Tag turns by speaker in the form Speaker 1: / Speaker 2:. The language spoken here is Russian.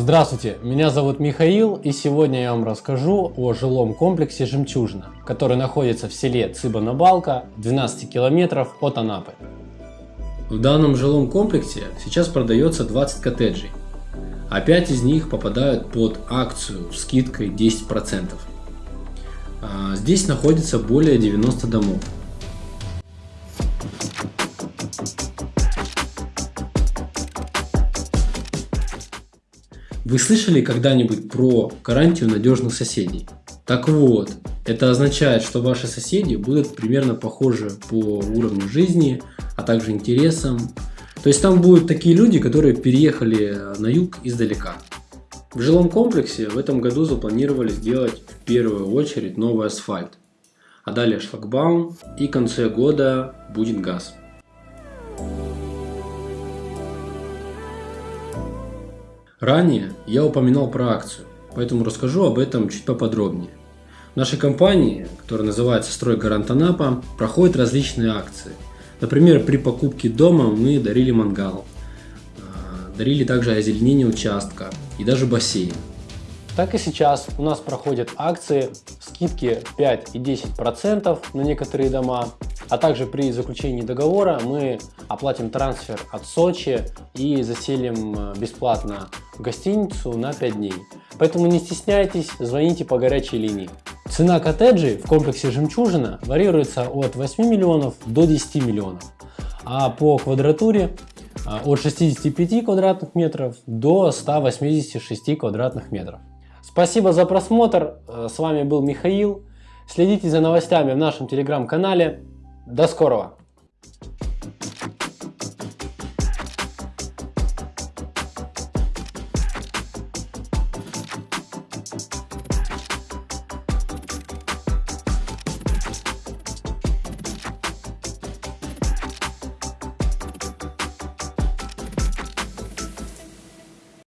Speaker 1: Здравствуйте, меня зовут Михаил и сегодня я вам расскажу о жилом комплексе «Жемчужина», который находится в селе Цыба-на-Балка, 12 километров от Анапы. В данном жилом комплексе сейчас продается 20 коттеджей, а 5 из них попадают под акцию скидкой 10%. А, здесь находится более 90 домов. Вы слышали когда-нибудь про гарантию надежных соседей? Так вот, это означает, что ваши соседи будут примерно похожи по уровню жизни, а также интересам. То есть там будут такие люди, которые переехали на юг издалека. В жилом комплексе в этом году запланировали сделать в первую очередь новый асфальт, а далее шлагбаум и к концу года будет газ. Ранее я упоминал про акцию, поэтому расскажу об этом чуть поподробнее. В нашей компании, которая называется «Строй Гарант Анапа», проходят различные акции. Например, при покупке дома мы дарили мангал, а, дарили также озеленение участка и даже бассейн. Так и сейчас у нас проходят акции, скидки 5 и 10% на некоторые дома, а также при заключении договора мы оплатим трансфер от Сочи и заселим э, гостиницу на 5 дней. Поэтому не стесняйтесь, звоните по горячей линии. Цена коттеджей в комплексе «Жемчужина» варьируется от 8 миллионов до 10 миллионов, а по квадратуре э, от 65 квадратных метров до 186 квадратных метров. Спасибо за просмотр. Э, с вами был Михаил. Следите за новостями в нашем телеграм-канале. До скорого!